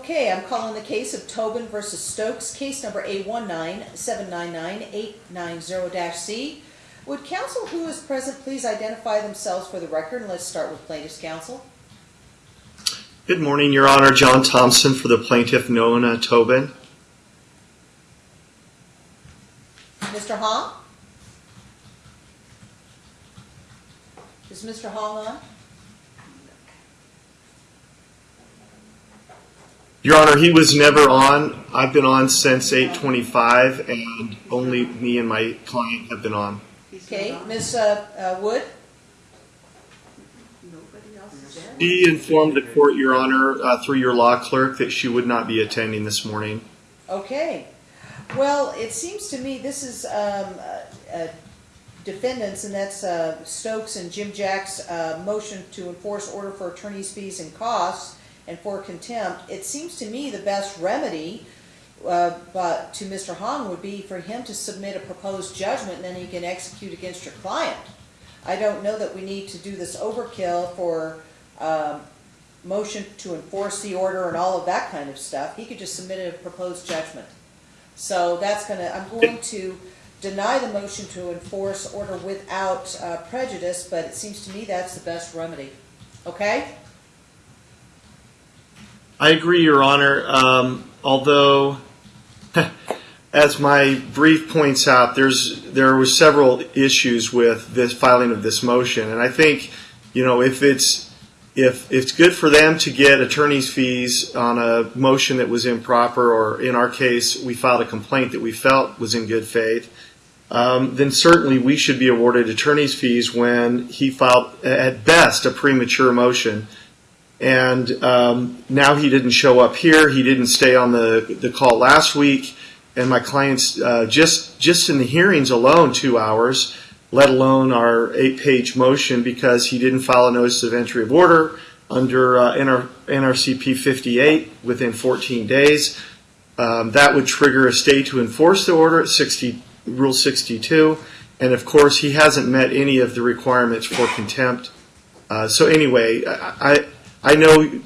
Okay, I'm calling the case of Tobin versus Stokes, case number A one nine seven nine nine eight nine zero dash C. Would counsel who is present please identify themselves for the record, and let's start with plaintiff's counsel. Good morning, Your Honor. John Thompson for the plaintiff Nona Tobin. Mr. Hall? Is Mr. Hall on? Your Honor, he was never on. I've been on since 8:25, and only me and my client have been on. Okay, Ms. uh, uh, Wood? Nobody else is? She informed the court, Your Honor, uh, through your law clerk, that she would not be attending this morning. Okay. Well, it seems to me this is um, uh, uh, defendants, and that's uh, Stokes and Jimijack's uh, motion to enforce order for attorney's fees and costs and for contempt. It seems to me the best remedy uh, but to Mr. Hong would be for him to submit a proposed judgment, and then he can execute against your client. I don't know that we need to do this overkill for um, motion to enforce the order and all of that kind of stuff. He could just submit a proposed judgment. So that's gonna, I'm going to deny the motion to enforce order without uh, prejudice, but it seems to me that's the best remedy. Okay? I agree, Your Honor. Um, although, as my brief points out, there's there were several issues with this filing of this motion, and I think, you know, if it's if it's good for them to get attorney's fees on a motion that was improper, or in our case, we filed a complaint that we felt was in good faith, um, then certainly we should be awarded attorney's fees when he filed, at best, a premature motion. And um, now he didn't show up here. He didn't stay on the, the call last week. And my clients, uh, just just in the hearings alone, two hours, let alone our eight-page motion, because he didn't file a notice of entry of order under uh, NR, NRCP 58 within 14 days. Um, that would trigger a stay to enforce the order at 60, Rule 62. And of course, he hasn't met any of the requirements for contempt. Uh, so anyway, I I know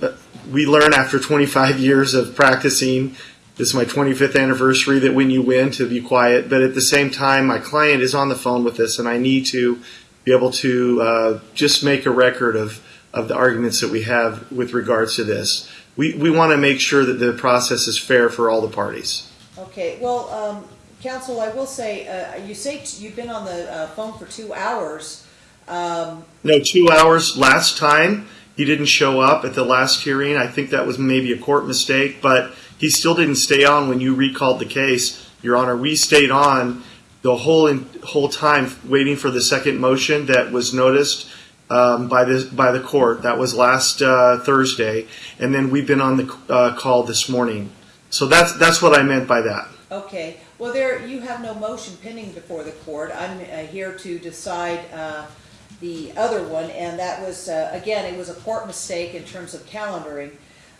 we learn after 25 years of practicing, this is my 25th anniversary, that when you win to be quiet. But at the same time, my client is on the phone with us, and I need to be able to uh, just make a record of, of the arguments that we have with regards to this. We, we want to make sure that the process is fair for all the parties. Okay, well, um, counsel, I will say, uh, you say t- you've been on the uh, phone for two hours. Um, No, two hours last time. He didn't show up at the last hearing. I think that was maybe a court mistake, but he still didn't stay on when you recalled the case, Your Honor. We stayed on the whole time waiting for the second motion that was noticed um, by the by the court. That was last uh, Thursday, and then we've been on the uh, call this morning. So that's that's what I meant by that. Okay, well, there, you have no motion pending before the court. I'm uh, here to decide the other one, and that was, uh, again, it was a court mistake in terms of calendaring.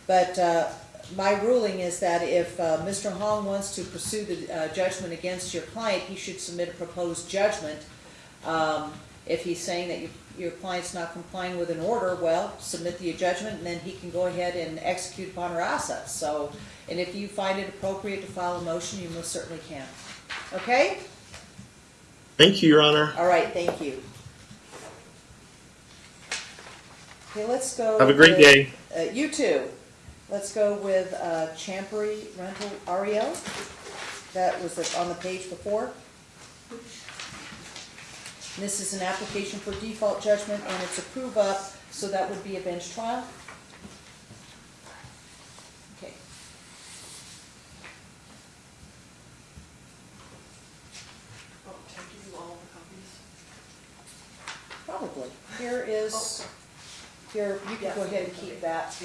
But uh, my ruling is that if uh, Mr. Hong wants to pursue the uh, judgment against your client, he should submit a proposed judgment. Um, If he's saying that your- your client's not complying with an order, well, submit the judgment, and then he can go ahead and execute upon her assets. So, and if you find it appropriate to file a motion, you most certainly can. Okay? Thank you, Your Honor. All right, thank you. Okay, let's go. Have a great with- day. Uh, you too. Let's go with, uh, Champery Rental Ariel. That was on the page before. This is an application for default judgment and it's approve up, so that would be a bench trial. Okay. Oh, can I give you all the copies? Probably. Here is, here, you can go ahead and keep that.